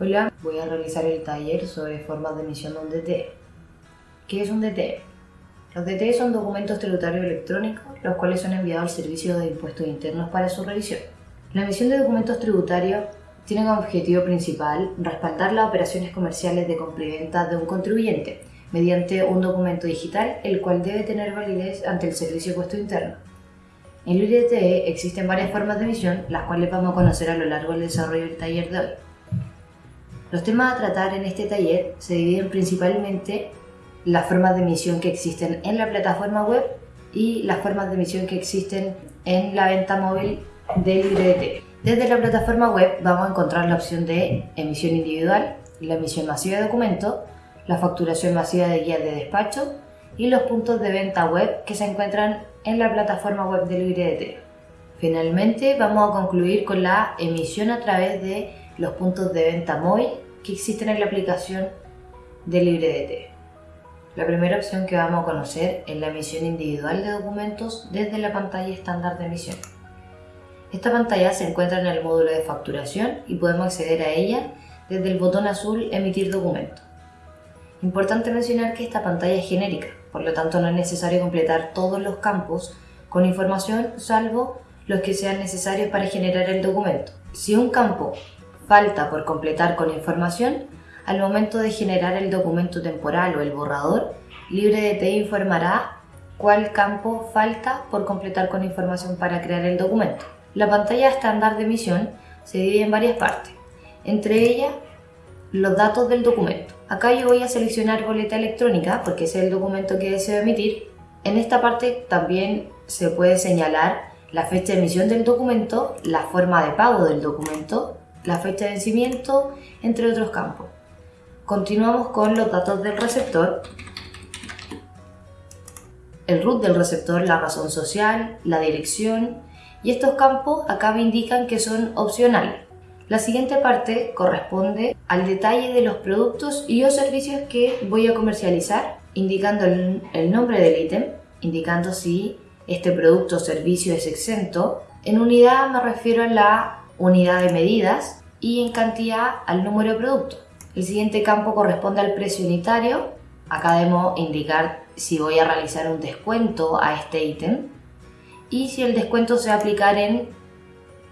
Hola, voy a realizar el taller sobre formas de emisión de un DTE. ¿Qué es un DTE? Los DTE son documentos tributarios electrónicos, los cuales son enviados al Servicio de Impuestos Internos para su revisión. La emisión de documentos tributarios tiene como objetivo principal respaldar las operaciones comerciales de compra y venta de un contribuyente mediante un documento digital, el cual debe tener validez ante el Servicio de Impuestos Internos. En el IDTE existen varias formas de emisión, las cuales vamos a conocer a lo largo del desarrollo del taller de hoy. Los temas a tratar en este taller se dividen principalmente las formas de emisión que existen en la plataforma web y las formas de emisión que existen en la venta móvil del LibreDT. Desde la plataforma web vamos a encontrar la opción de emisión individual, la emisión masiva de documentos, la facturación masiva de guías de despacho y los puntos de venta web que se encuentran en la plataforma web del LibreDT. Finalmente vamos a concluir con la emisión a través de los puntos de venta móvil que existen en la aplicación de LibreDT. La primera opción que vamos a conocer es la emisión individual de documentos desde la pantalla estándar de emisión. Esta pantalla se encuentra en el módulo de facturación y podemos acceder a ella desde el botón azul Emitir documento. Importante mencionar que esta pantalla es genérica, por lo tanto no es necesario completar todos los campos con información salvo los que sean necesarios para generar el documento. Si un campo falta por completar con información, al momento de generar el documento temporal o el borrador, LibreDT informará cuál campo falta por completar con información para crear el documento. La pantalla estándar de emisión se divide en varias partes, entre ellas los datos del documento. Acá yo voy a seleccionar boleta electrónica porque ese es el documento que deseo emitir. En esta parte también se puede señalar la fecha de emisión del documento, la forma de pago del documento, la fecha de vencimiento, entre otros campos. Continuamos con los datos del receptor, el root del receptor, la razón social, la dirección y estos campos acá me indican que son opcionales. La siguiente parte corresponde al detalle de los productos y o servicios que voy a comercializar, indicando el, el nombre del ítem, indicando si este producto o servicio es exento. En unidad me refiero a la unidad de medidas y en cantidad al número de productos. El siguiente campo corresponde al precio unitario. Acá debemos indicar si voy a realizar un descuento a este ítem y si el descuento se va a aplicar en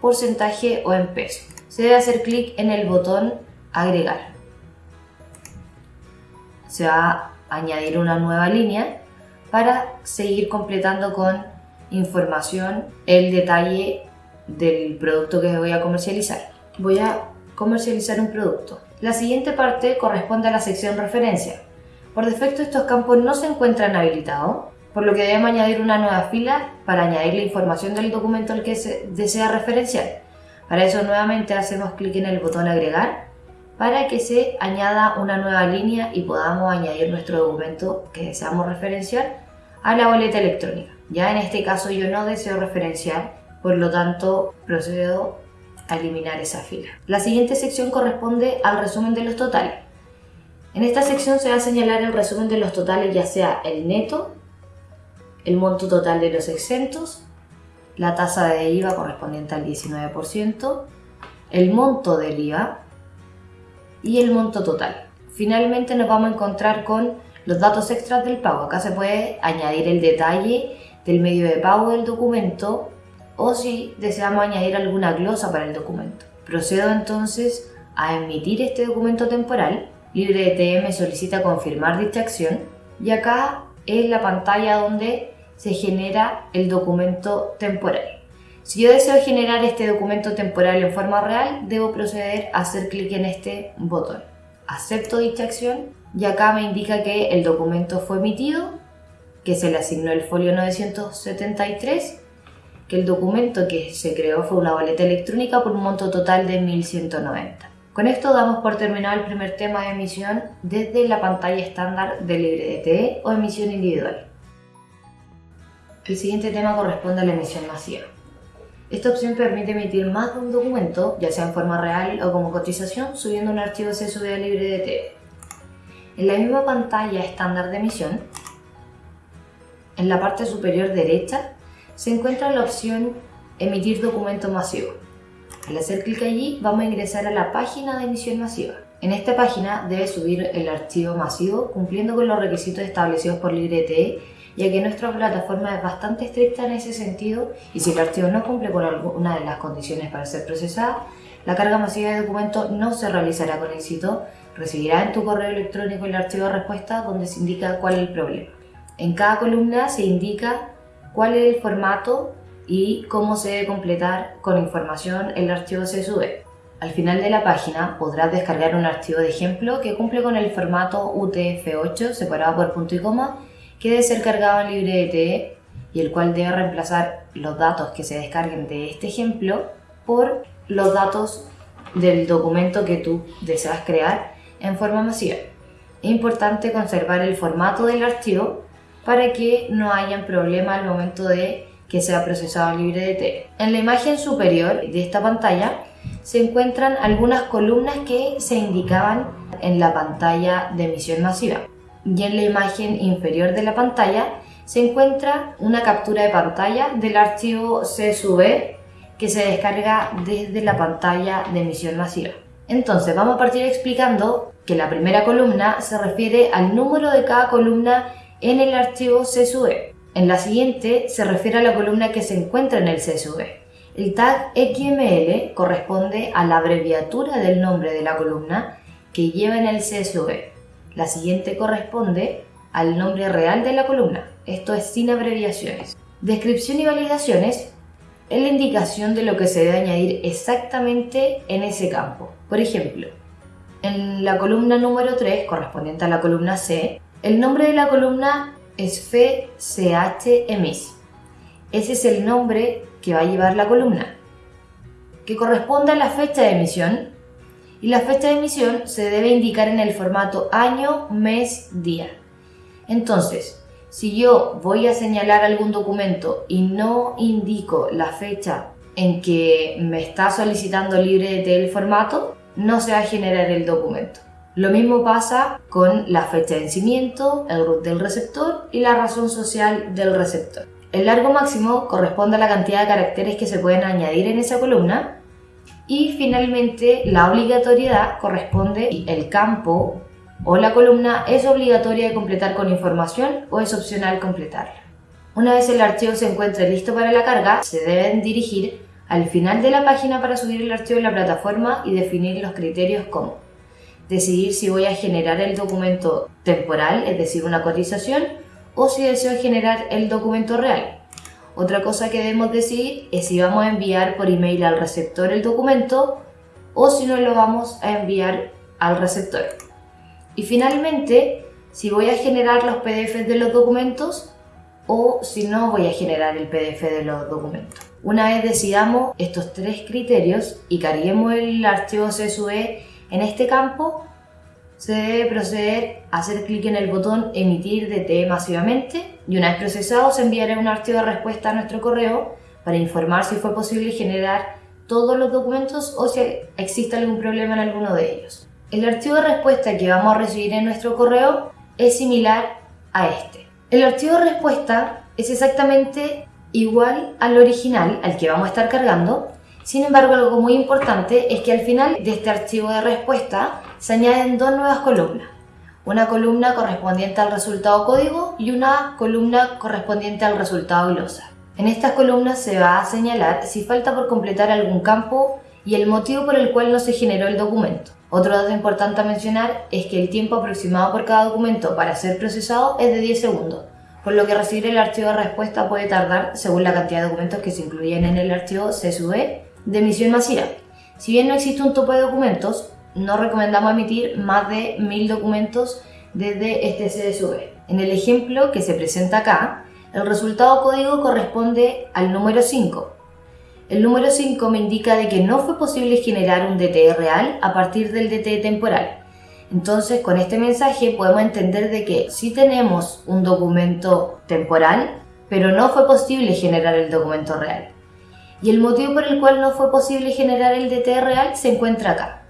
porcentaje o en peso. Se debe hacer clic en el botón agregar. Se va a añadir una nueva línea para seguir completando con información el detalle del producto que voy a comercializar. Voy a comercializar un producto. La siguiente parte corresponde a la sección referencia. Por defecto estos campos no se encuentran habilitados, por lo que debemos añadir una nueva fila para añadir la información del documento al que se desea referenciar. Para eso nuevamente hacemos clic en el botón agregar para que se añada una nueva línea y podamos añadir nuestro documento que deseamos referenciar a la boleta electrónica. Ya en este caso yo no deseo referenciar, por lo tanto procedo a eliminar esa fila. La siguiente sección corresponde al resumen de los totales. En esta sección se va a señalar el resumen de los totales ya sea el neto, el monto total de los exentos, la tasa de IVA correspondiente al 19%, el monto del IVA y el monto total. Finalmente nos vamos a encontrar con los datos extras del pago. Acá se puede añadir el detalle del medio de pago del documento o si deseamos añadir alguna glosa para el documento. Procedo entonces a emitir este documento temporal. LibreDT me solicita confirmar dicha acción y acá es la pantalla donde se genera el documento temporal. Si yo deseo generar este documento temporal en forma real, debo proceder a hacer clic en este botón. Acepto dicha acción y acá me indica que el documento fue emitido, que se le asignó el folio 973 que el documento que se creó fue una boleta electrónica por un monto total de 1.190. Con esto damos por terminado el primer tema de emisión desde la pantalla estándar de LibreDT o emisión individual. El siguiente tema corresponde a la emisión masiva. Esta opción permite emitir más de un documento, ya sea en forma real o como cotización, subiendo un archivo CSV a LibreDT. En la misma pantalla estándar de emisión, en la parte superior derecha se encuentra la opción Emitir documento masivo. Al hacer clic allí vamos a ingresar a la página de emisión masiva. En esta página debe subir el archivo masivo cumpliendo con los requisitos establecidos por LibreTE ya que nuestra plataforma es bastante estricta en ese sentido y si el archivo no cumple con alguna de las condiciones para ser procesada, la carga masiva de documentos no se realizará con éxito, recibirá en tu correo electrónico el archivo de respuesta donde se indica cuál es el problema. En cada columna se indica cuál es el formato y cómo se debe completar con información el archivo CSV. Al final de la página podrás descargar un archivo de ejemplo que cumple con el formato UTF-8 separado por punto y coma que debe ser cargado en LibreTE y el cual debe reemplazar los datos que se descarguen de este ejemplo por los datos del documento que tú deseas crear en forma masiva. Es importante conservar el formato del archivo para que no haya problema al momento de que sea procesado en LibreDT. En la imagen superior de esta pantalla se encuentran algunas columnas que se indicaban en la pantalla de emisión masiva y en la imagen inferior de la pantalla se encuentra una captura de pantalla del archivo CSV que se descarga desde la pantalla de emisión masiva. Entonces vamos a partir explicando que la primera columna se refiere al número de cada columna en el archivo CSV. En la siguiente se refiere a la columna que se encuentra en el CSV. El tag XML corresponde a la abreviatura del nombre de la columna que lleva en el CSV. La siguiente corresponde al nombre real de la columna, esto es sin abreviaciones. Descripción y validaciones es la indicación de lo que se debe añadir exactamente en ese campo. Por ejemplo, en la columna número 3, correspondiente a la columna C, el nombre de la columna es FCHMIS. Ese es el nombre que va a llevar la columna, que corresponde a la fecha de emisión y la fecha de emisión se debe indicar en el formato año, mes, día. Entonces, si yo voy a señalar algún documento y no indico la fecha en que me está solicitando libre del formato, no se va a generar el documento. Lo mismo pasa con la fecha de vencimiento, el root del receptor y la razón social del receptor. El largo máximo corresponde a la cantidad de caracteres que se pueden añadir en esa columna y finalmente, la obligatoriedad corresponde el campo o la columna es obligatoria de completar con información o es opcional completarla. Una vez el archivo se encuentre listo para la carga, se deben dirigir al final de la página para subir el archivo en la plataforma y definir los criterios como decidir si voy a generar el documento temporal, es decir, una cotización, o si deseo generar el documento real, otra cosa que debemos decidir es si vamos a enviar por email al receptor el documento o si no lo vamos a enviar al receptor. Y finalmente, si voy a generar los PDFs de los documentos o si no voy a generar el PDF de los documentos. Una vez decidamos estos tres criterios y carguemos el archivo CSV en este campo, se debe proceder a hacer clic en el botón emitir DT masivamente y una vez procesado se enviará un archivo de respuesta a nuestro correo para informar si fue posible generar todos los documentos o si existe algún problema en alguno de ellos. El archivo de respuesta que vamos a recibir en nuestro correo es similar a este. El archivo de respuesta es exactamente igual al original, al que vamos a estar cargando, sin embargo, algo muy importante es que al final de este archivo de respuesta se añaden dos nuevas columnas. Una columna correspondiente al resultado código y una columna correspondiente al resultado glosa. En estas columnas se va a señalar si falta por completar algún campo y el motivo por el cual no se generó el documento. Otro dato importante a mencionar es que el tiempo aproximado por cada documento para ser procesado es de 10 segundos, por lo que recibir el archivo de respuesta puede tardar según la cantidad de documentos que se incluyen en el archivo CSV de emisión masiva. Si bien no existe un tope de documentos, no recomendamos emitir más de 1000 documentos desde este CSV. En el ejemplo que se presenta acá, el resultado código corresponde al número 5. El número 5 me indica de que no fue posible generar un DTE real a partir del DTE temporal. Entonces, con este mensaje podemos entender de que sí tenemos un documento temporal, pero no fue posible generar el documento real y el motivo por el cual no fue posible generar el DT real se encuentra acá.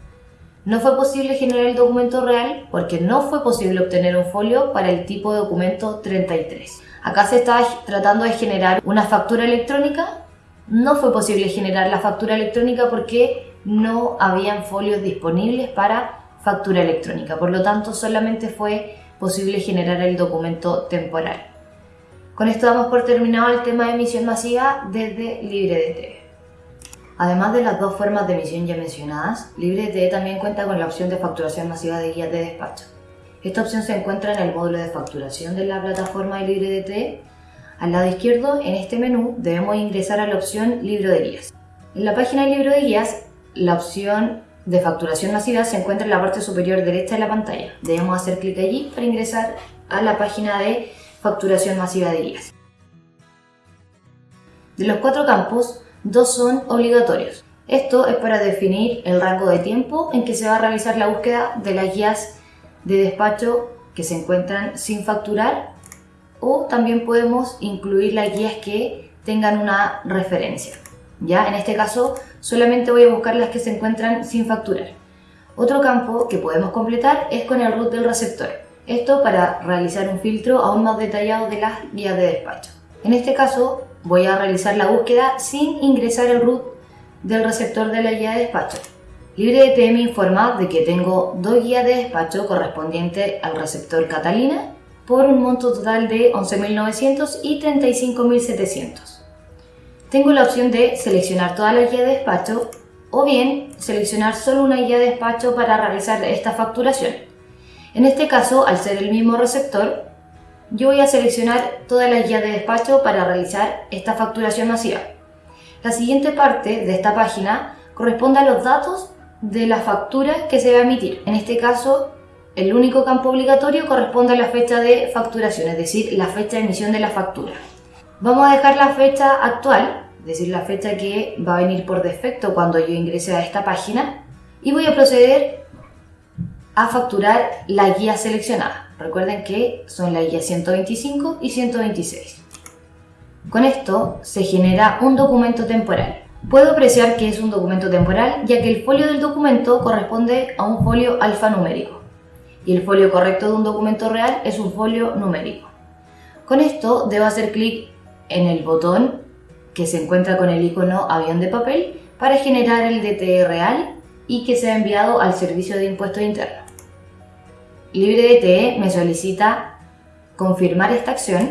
No fue posible generar el documento real porque no fue posible obtener un folio para el tipo de documento 33. Acá se está tratando de generar una factura electrónica no fue posible generar la factura electrónica porque no habían folios disponibles para factura electrónica. Por lo tanto, solamente fue posible generar el documento temporal. Con esto damos por terminado el tema de emisión masiva desde LibreDT. Además de las dos formas de emisión ya mencionadas, LibreDT también cuenta con la opción de facturación masiva de guías de despacho. Esta opción se encuentra en el módulo de facturación de la plataforma de LibreDT al lado izquierdo, en este menú, debemos ingresar a la opción Libro de guías. En la página de Libro de guías, la opción de facturación masiva se encuentra en la parte superior derecha de la pantalla. Debemos hacer clic allí para ingresar a la página de facturación masiva de guías. De los cuatro campos, dos son obligatorios. Esto es para definir el rango de tiempo en que se va a realizar la búsqueda de las guías de despacho que se encuentran sin facturar o también podemos incluir las guías que tengan una referencia. Ya, en este caso solamente voy a buscar las que se encuentran sin facturar. Otro campo que podemos completar es con el root del receptor. Esto para realizar un filtro aún más detallado de las guías de despacho. En este caso voy a realizar la búsqueda sin ingresar el root del receptor de la guía de despacho. LibreDT me informa de que tengo dos guías de despacho correspondientes al receptor Catalina por un monto total de 11.900 y 35.700. Tengo la opción de seleccionar toda la guía de despacho o bien seleccionar solo una guía de despacho para realizar esta facturación. En este caso, al ser el mismo receptor, yo voy a seleccionar toda la guía de despacho para realizar esta facturación masiva. La siguiente parte de esta página corresponde a los datos de la factura que se va a emitir. En este caso, el único campo obligatorio corresponde a la fecha de facturación, es decir, la fecha de emisión de la factura. Vamos a dejar la fecha actual, es decir, la fecha que va a venir por defecto cuando yo ingrese a esta página y voy a proceder a facturar la guía seleccionada. Recuerden que son la guía 125 y 126. Con esto se genera un documento temporal. Puedo apreciar que es un documento temporal ya que el folio del documento corresponde a un folio alfanumérico y el folio correcto de un documento real es un folio numérico. Con esto debo hacer clic en el botón que se encuentra con el icono avión de papel para generar el DTE real y que sea enviado al servicio de impuestos internos. LibreDTE me solicita confirmar esta acción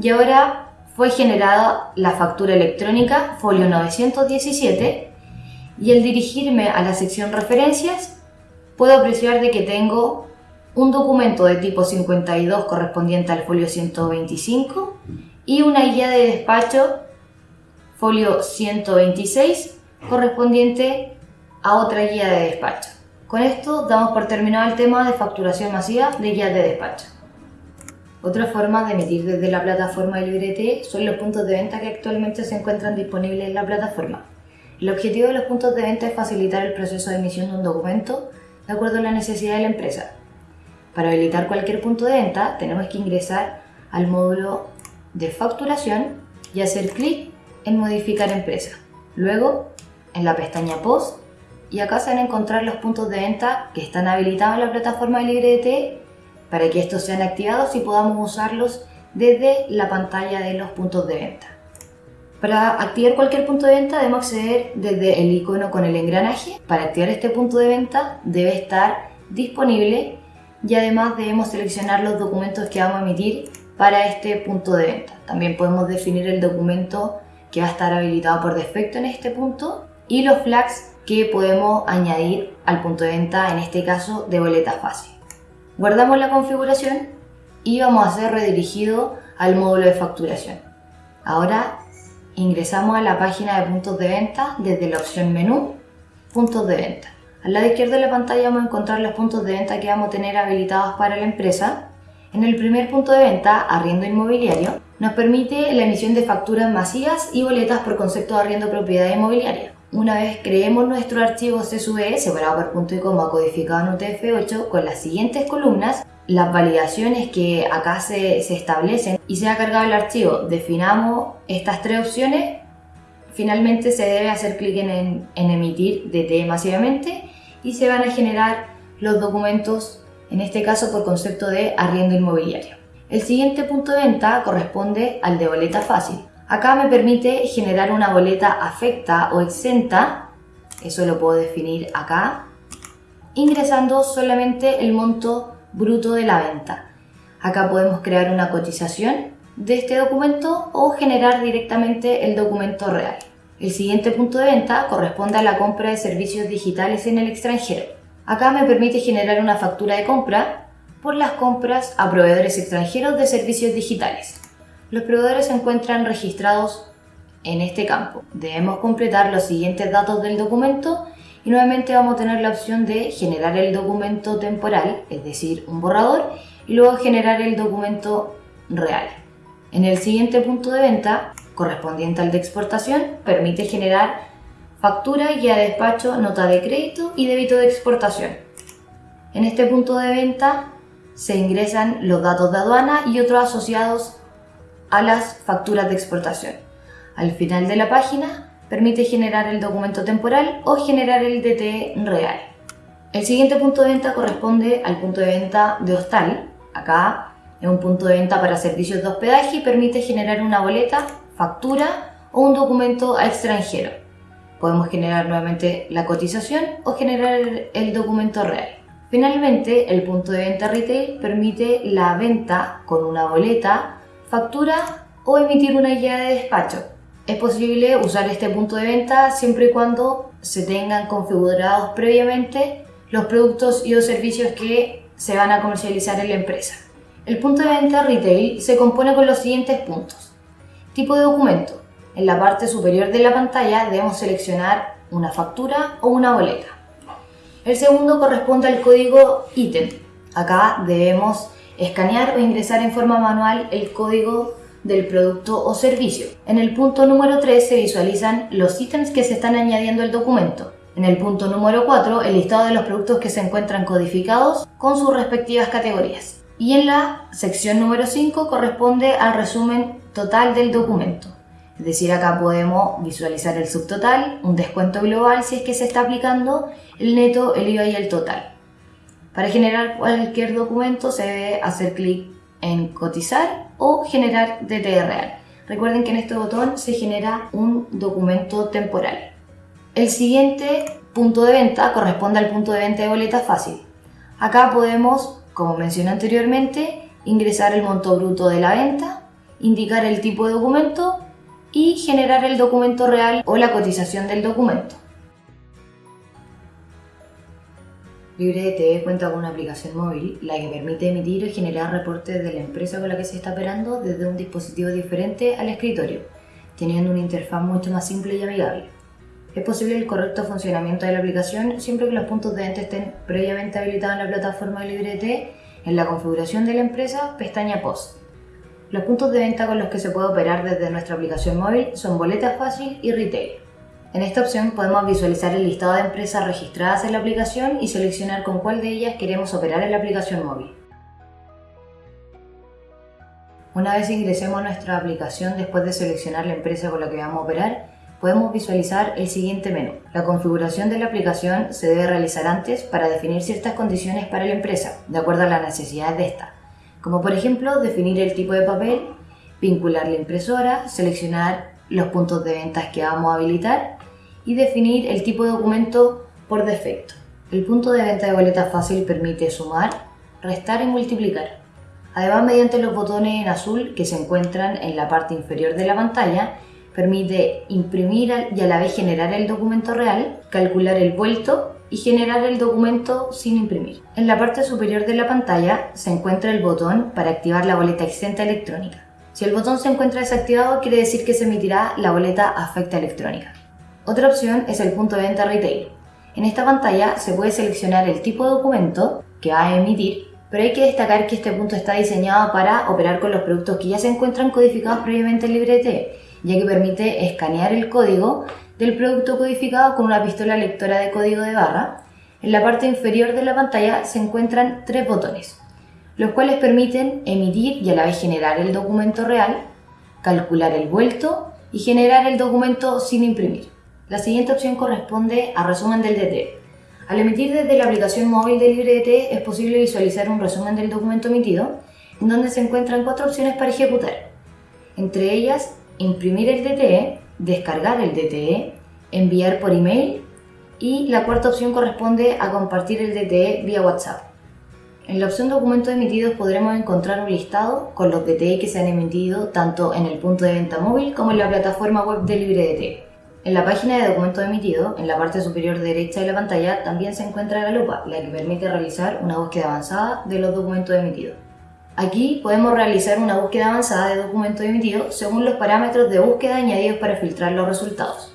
y ahora fue generada la factura electrónica folio 917 y al dirigirme a la sección referencias puedo apreciar de que tengo un documento de tipo 52 correspondiente al folio 125 y una guía de despacho folio 126 correspondiente a otra guía de despacho. Con esto damos por terminado el tema de facturación masiva de guías de despacho. Otra forma de emitir desde la plataforma LibreT son los puntos de venta que actualmente se encuentran disponibles en la plataforma. El objetivo de los puntos de venta es facilitar el proceso de emisión de un documento de acuerdo a la necesidad de la empresa. Para habilitar cualquier punto de venta tenemos que ingresar al módulo de facturación y hacer clic en modificar empresa. Luego en la pestaña post y acá se van a encontrar los puntos de venta que están habilitados en la plataforma de LibreDT para que estos sean activados y podamos usarlos desde la pantalla de los puntos de venta. Para activar cualquier punto de venta debemos acceder desde el icono con el engranaje. Para activar este punto de venta debe estar disponible y además debemos seleccionar los documentos que vamos a emitir para este punto de venta. También podemos definir el documento que va a estar habilitado por defecto en este punto y los flags que podemos añadir al punto de venta, en este caso de boleta fácil. Guardamos la configuración y vamos a ser redirigido al módulo de facturación. Ahora Ingresamos a la página de puntos de venta desde la opción menú, puntos de venta. Al lado izquierdo de la pantalla vamos a encontrar los puntos de venta que vamos a tener habilitados para la empresa. En el primer punto de venta, arriendo inmobiliario, nos permite la emisión de facturas masivas y boletas por concepto de arriendo propiedad inmobiliaria. Una vez creemos nuestro archivo CSV separado por punto y coma codificado en UTF-8 con las siguientes columnas, las validaciones que acá se, establecen y se ha cargado el archivo, definamos estas tres opciones, finalmente se debe hacer clic en, en emitir DT masivamente y se van a generar los documentos, en este caso por concepto de arriendo inmobiliario. El siguiente punto de venta corresponde al de boleta fácil. Acá me permite generar una boleta afecta o exenta, eso lo puedo definir acá, ingresando solamente el monto bruto de la venta. Acá podemos crear una cotización de este documento o generar directamente el documento real. El siguiente punto de venta corresponde a la compra de servicios digitales en el extranjero. Acá me permite generar una factura de compra por las compras a proveedores extranjeros de servicios digitales. Los proveedores se encuentran registrados en este campo. Debemos completar los siguientes datos del documento y nuevamente vamos a tener la opción de generar el documento temporal, es decir, un borrador, y luego generar el documento real. En el siguiente punto de venta, correspondiente al de exportación, permite generar factura, guía de despacho, nota de crédito y débito de exportación. En este punto de venta se ingresan los datos de aduana y otros asociados a las facturas de exportación. Al final de la página permite generar el documento temporal o generar el DT real. El siguiente punto de venta corresponde al punto de venta de hostal. Acá es un punto de venta para servicios de hospedaje y permite generar una boleta, factura o un documento a extranjero. Podemos generar nuevamente la cotización o generar el documento real. Finalmente, el punto de venta retail permite la venta con una boleta, factura o emitir una guía de despacho. Es posible usar este punto de venta siempre y cuando se tengan configurados previamente los productos y o servicios que se van a comercializar en la empresa. El punto de venta retail se compone con los siguientes puntos. Tipo de documento. En la parte superior de la pantalla debemos seleccionar una factura o una boleta. El segundo corresponde al código ítem. Acá debemos escanear o ingresar en forma manual el código del producto o servicio. En el punto número 3 se visualizan los ítems que se están añadiendo al documento. En el punto número 4 el listado de los productos que se encuentran codificados con sus respectivas categorías. Y en la sección número 5 corresponde al resumen total del documento. Es decir, acá podemos visualizar el subtotal, un descuento global si es que se está aplicando, el neto, el IVA y el total. Para generar cualquier documento se debe hacer clic en cotizar o generar DT real. Recuerden que en este botón se genera un documento temporal. El siguiente punto de venta corresponde al punto de venta de boleta fácil. Acá podemos, como mencioné anteriormente, ingresar el monto bruto de la venta, indicar el tipo de documento y generar el documento real o la cotización del documento. LibreDT cuenta con una aplicación móvil, la que permite emitir y generar reportes de la empresa con la que se está operando desde un dispositivo diferente al escritorio, teniendo una interfaz mucho más simple y amigable. Es posible el correcto funcionamiento de la aplicación siempre que los puntos de venta estén previamente habilitados en la plataforma de LibreDT en la configuración de la empresa, pestaña Post. Los puntos de venta con los que se puede operar desde nuestra aplicación móvil son Boletas Fácil y Retail. En esta opción podemos visualizar el listado de empresas registradas en la aplicación y seleccionar con cuál de ellas queremos operar en la aplicación móvil. Una vez ingresemos nuestra aplicación después de seleccionar la empresa con la que vamos a operar, podemos visualizar el siguiente menú. La configuración de la aplicación se debe realizar antes para definir ciertas condiciones para la empresa, de acuerdo a las necesidades de esta, como por ejemplo definir el tipo de papel, vincular la impresora, seleccionar los puntos de ventas que vamos a habilitar y definir el tipo de documento por defecto. El punto de venta de boleta fácil permite sumar, restar y multiplicar. Además, mediante los botones en azul que se encuentran en la parte inferior de la pantalla, permite imprimir y a la vez generar el documento real, calcular el vuelto y generar el documento sin imprimir. En la parte superior de la pantalla se encuentra el botón para activar la boleta exenta electrónica. Si el botón se encuentra desactivado, quiere decir que se emitirá la boleta afecta electrónica. Otra opción es el punto de venta retail. En esta pantalla se puede seleccionar el tipo de documento que va a emitir, pero hay que destacar que este punto está diseñado para operar con los productos que ya se encuentran codificados previamente en LibreT, ya que permite escanear el código del producto codificado con una pistola lectora de código de barra. En la parte inferior de la pantalla se encuentran tres botones, los cuales permiten emitir y a la vez generar el documento real, calcular el vuelto y generar el documento sin imprimir. La siguiente opción corresponde a resumen del DT. Al emitir desde la aplicación móvil de LibreDT es posible visualizar un resumen del documento emitido, en donde se encuentran cuatro opciones para ejecutar. Entre ellas imprimir el DTE, descargar el DTE, enviar por email y la cuarta opción corresponde a compartir el DTE vía WhatsApp. En la opción documentos emitidos podremos encontrar un listado con los DTE que se han emitido tanto en el punto de venta móvil como en la plataforma web de LibreDTE. En la página de documentos emitidos, en la parte superior derecha de la pantalla, también se encuentra la lupa, la que permite realizar una búsqueda avanzada de los documentos emitidos. Aquí podemos realizar una búsqueda avanzada de documentos emitidos según los parámetros de búsqueda añadidos para filtrar los resultados,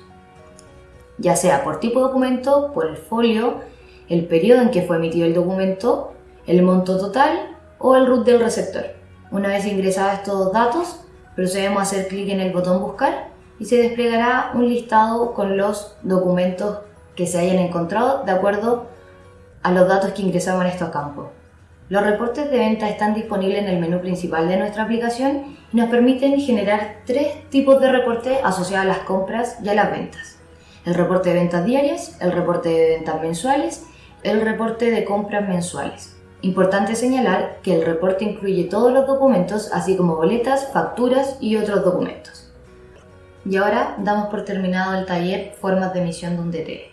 ya sea por tipo de documento, por el folio, el periodo en que fue emitido el documento, el monto total o el root del receptor. Una vez ingresados estos datos, procedemos a hacer clic en el botón Buscar y se desplegará un listado con los documentos que se hayan encontrado de acuerdo a los datos que ingresamos en estos campos. Los reportes de venta están disponibles en el menú principal de nuestra aplicación y nos permiten generar tres tipos de reportes asociados a las compras y a las ventas. El reporte de ventas diarias, el reporte de ventas mensuales, el reporte de compras mensuales. Importante señalar que el reporte incluye todos los documentos, así como boletas, facturas y otros documentos. Y ahora damos por terminado el taller Formas de emisión de un DTE.